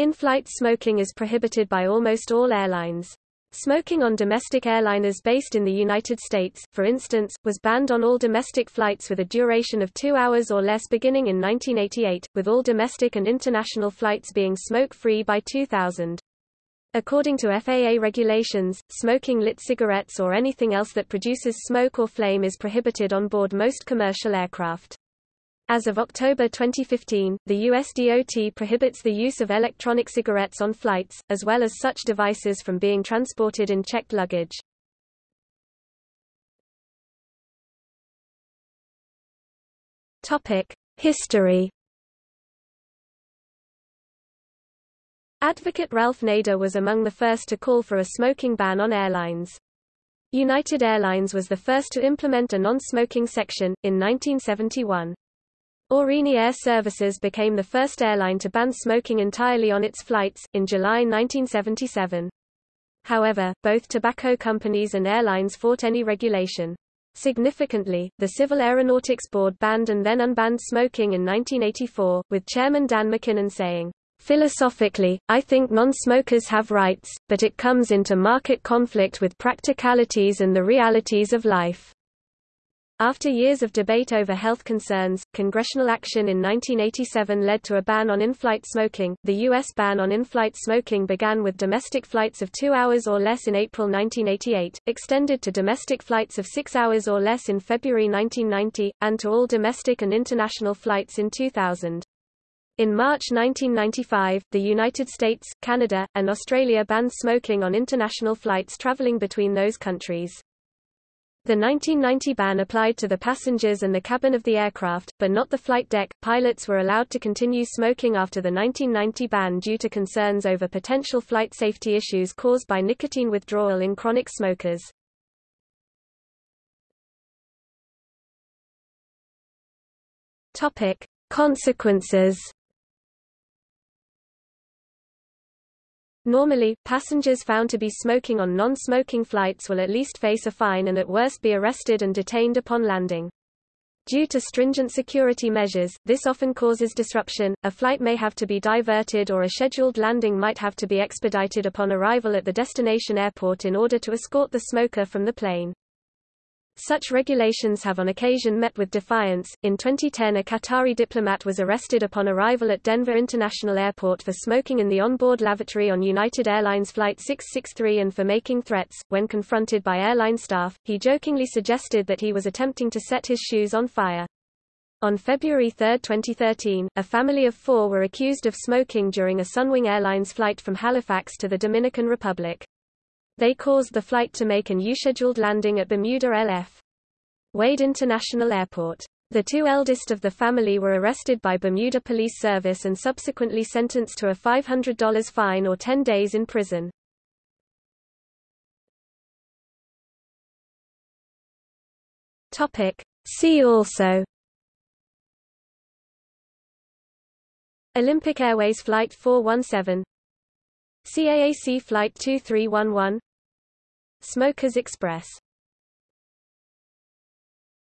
In-flight smoking is prohibited by almost all airlines. Smoking on domestic airliners based in the United States, for instance, was banned on all domestic flights with a duration of two hours or less beginning in 1988, with all domestic and international flights being smoke-free by 2000. According to FAA regulations, smoking lit cigarettes or anything else that produces smoke or flame is prohibited on board most commercial aircraft. As of October 2015, the USDOT prohibits the use of electronic cigarettes on flights, as well as such devices from being transported in checked luggage. History Advocate Ralph Nader was among the first to call for a smoking ban on airlines. United Airlines was the first to implement a non-smoking section, in 1971. Aurigny Air Services became the first airline to ban smoking entirely on its flights, in July 1977. However, both tobacco companies and airlines fought any regulation. Significantly, the Civil Aeronautics Board banned and then unbanned smoking in 1984, with Chairman Dan McKinnon saying, Philosophically, I think non-smokers have rights, but it comes into market conflict with practicalities and the realities of life. After years of debate over health concerns, congressional action in 1987 led to a ban on in-flight smoking. The U.S. ban on in-flight smoking began with domestic flights of two hours or less in April 1988, extended to domestic flights of six hours or less in February 1990, and to all domestic and international flights in 2000. In March 1995, the United States, Canada, and Australia banned smoking on international flights traveling between those countries. The 1990 ban applied to the passengers and the cabin of the aircraft, but not the flight deck. Pilots were allowed to continue smoking after the 1990 ban due to concerns over potential flight safety issues caused by nicotine withdrawal in chronic smokers. Topic: Consequences Normally, passengers found to be smoking on non-smoking flights will at least face a fine and at worst be arrested and detained upon landing. Due to stringent security measures, this often causes disruption, a flight may have to be diverted or a scheduled landing might have to be expedited upon arrival at the destination airport in order to escort the smoker from the plane. Such regulations have on occasion met with defiance. In 2010, a Qatari diplomat was arrested upon arrival at Denver International Airport for smoking in the onboard lavatory on United Airlines Flight 663 and for making threats. When confronted by airline staff, he jokingly suggested that he was attempting to set his shoes on fire. On February 3, 2013, a family of four were accused of smoking during a Sunwing Airlines flight from Halifax to the Dominican Republic. They caused the flight to make an U-scheduled landing at Bermuda L.F. Wade International Airport. The two eldest of the family were arrested by Bermuda Police Service and subsequently sentenced to a $500 fine or 10 days in prison. Topic. See also Olympic Airways Flight 417 CAAC Flight 2311 Smokers Express